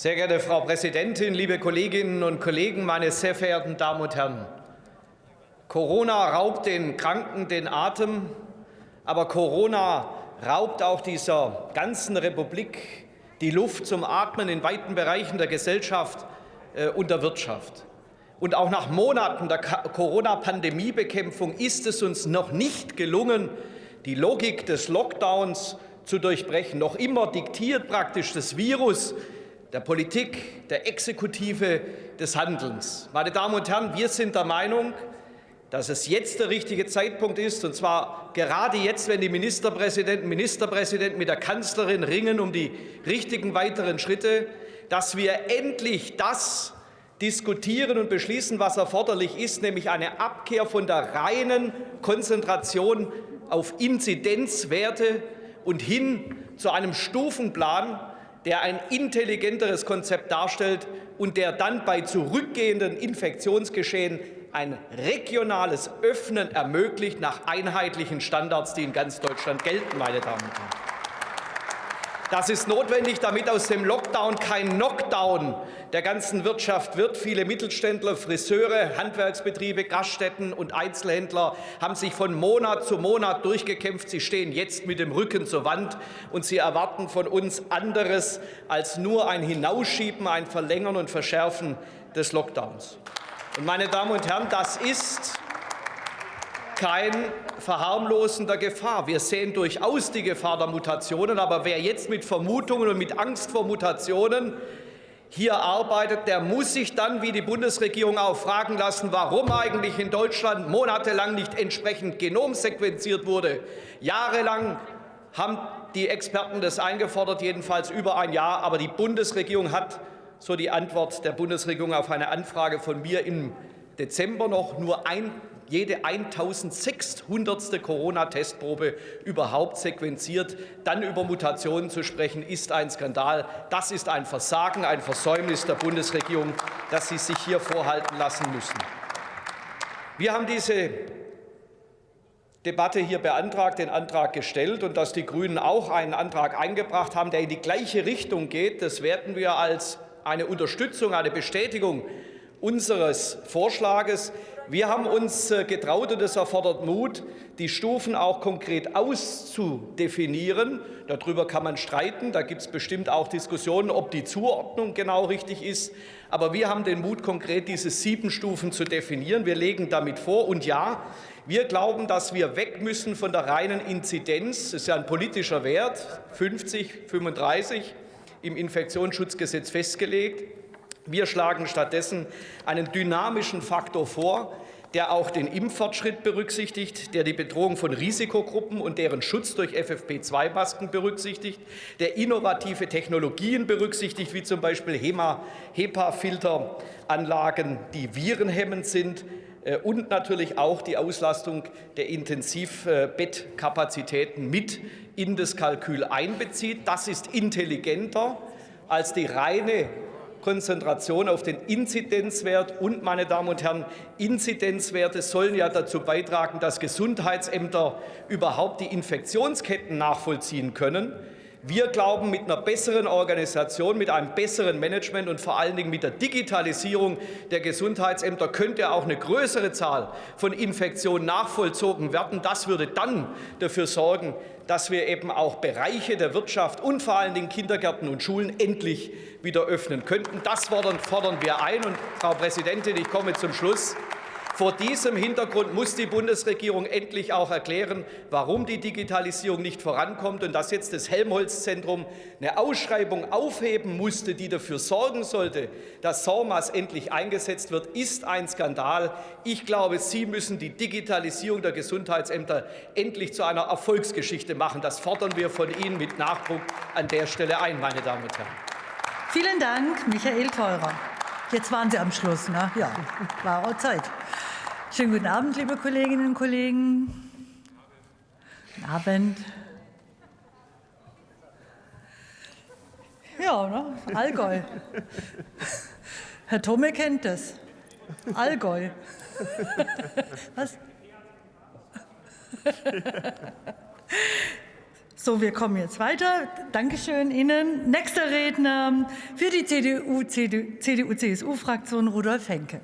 Sehr geehrte Frau Präsidentin, liebe Kolleginnen und Kollegen, meine sehr verehrten Damen und Herren! Corona raubt den Kranken den Atem, aber Corona raubt auch dieser ganzen Republik die Luft zum Atmen in weiten Bereichen der Gesellschaft äh, und der Wirtschaft. Und auch nach Monaten der Corona-Pandemiebekämpfung ist es uns noch nicht gelungen, die Logik des Lockdowns zu durchbrechen. Noch immer diktiert praktisch das Virus der Politik, der Exekutive, des Handelns. Meine Damen und Herren, wir sind der Meinung, dass es jetzt der richtige Zeitpunkt ist, und zwar gerade jetzt, wenn die Ministerpräsidenten Ministerpräsidenten mit der Kanzlerin ringen um die richtigen weiteren Schritte, dass wir endlich das diskutieren und beschließen, was erforderlich ist, nämlich eine Abkehr von der reinen Konzentration auf Inzidenzwerte und hin zu einem Stufenplan, der ein intelligenteres Konzept darstellt und der dann bei zurückgehenden Infektionsgeschehen ein regionales Öffnen ermöglicht nach einheitlichen Standards, die in ganz Deutschland gelten, meine Damen und Herren. Das ist notwendig, damit aus dem Lockdown kein Knockdown der ganzen Wirtschaft wird. Viele Mittelständler, Friseure, Handwerksbetriebe, Gaststätten und Einzelhändler haben sich von Monat zu Monat durchgekämpft. Sie stehen jetzt mit dem Rücken zur Wand, und sie erwarten von uns anderes als nur ein Hinausschieben, ein Verlängern und Verschärfen des Lockdowns. Und, meine Damen und Herren, das ist kein Verharmlosen der Gefahr. Wir sehen durchaus die Gefahr der Mutationen. Aber wer jetzt mit Vermutungen und mit Angst vor Mutationen hier arbeitet, der muss sich dann, wie die Bundesregierung auch, fragen lassen, warum eigentlich in Deutschland monatelang nicht entsprechend Genom sequenziert wurde. Jahrelang haben die Experten das eingefordert, jedenfalls über ein Jahr. Aber die Bundesregierung hat, so die Antwort der Bundesregierung auf eine Anfrage von mir im Dezember noch nur ein jede 1600. Corona-Testprobe überhaupt sequenziert. Dann über Mutationen zu sprechen, ist ein Skandal. Das ist ein Versagen, ein Versäumnis der Bundesregierung, das Sie sich hier vorhalten lassen müssen. Wir haben diese Debatte hier beantragt, den Antrag gestellt und dass die Grünen auch einen Antrag eingebracht haben, der in die gleiche Richtung geht, das werten wir als eine Unterstützung, eine Bestätigung unseres Vorschlages. Wir haben uns äh, getraut, und es erfordert Mut, die Stufen auch konkret auszudefinieren. Darüber kann man streiten. Da gibt es bestimmt auch Diskussionen, ob die Zuordnung genau richtig ist. Aber wir haben den Mut, konkret diese sieben Stufen zu definieren. Wir legen damit vor. Und ja, wir glauben, dass wir weg müssen von der reinen Inzidenz. Das ist ja ein politischer Wert, 50, 35 im Infektionsschutzgesetz festgelegt wir schlagen stattdessen einen dynamischen Faktor vor, der auch den Impffortschritt berücksichtigt, der die Bedrohung von Risikogruppen und deren Schutz durch FFP2-Masken berücksichtigt, der innovative Technologien berücksichtigt, wie zum Beispiel HEPA-Filteranlagen, die virenhemmend sind, äh, und natürlich auch die Auslastung der Intensivbettkapazitäten mit in das Kalkül einbezieht. Das ist intelligenter als die reine Konzentration auf den Inzidenzwert. Und, meine Damen und Herren, Inzidenzwerte sollen ja dazu beitragen, dass Gesundheitsämter überhaupt die Infektionsketten nachvollziehen können. Wir glauben, mit einer besseren Organisation, mit einem besseren Management und vor allen Dingen mit der Digitalisierung der Gesundheitsämter könnte auch eine größere Zahl von Infektionen nachvollzogen werden. Das würde dann dafür sorgen, dass wir eben auch Bereiche der Wirtschaft und vor allen Dingen Kindergärten und Schulen endlich wieder öffnen könnten. Das fordern wir ein. Und, Frau Präsidentin, ich komme zum Schluss. Vor diesem Hintergrund muss die Bundesregierung endlich auch erklären, warum die Digitalisierung nicht vorankommt und dass jetzt das Helmholtz-Zentrum eine Ausschreibung aufheben musste, die dafür sorgen sollte, dass SORMAS endlich eingesetzt wird, ist ein Skandal. Ich glaube, Sie müssen die Digitalisierung der Gesundheitsämter endlich zu einer Erfolgsgeschichte machen. Das fordern wir von Ihnen mit Nachdruck an der Stelle ein, meine Damen und Herren. Vielen Dank, Michael Theurer. Jetzt waren Sie am Schluss, ne? Ja, war auch Zeit. Schönen guten Abend, liebe Kolleginnen und Kollegen. Guten Abend. Ja, ne? Allgäu. Herr Tome kennt das. Allgäu. Was? So, wir kommen jetzt weiter. Dankeschön Ihnen. Nächster Redner für die CDU-CSU-Fraktion Rudolf Henke.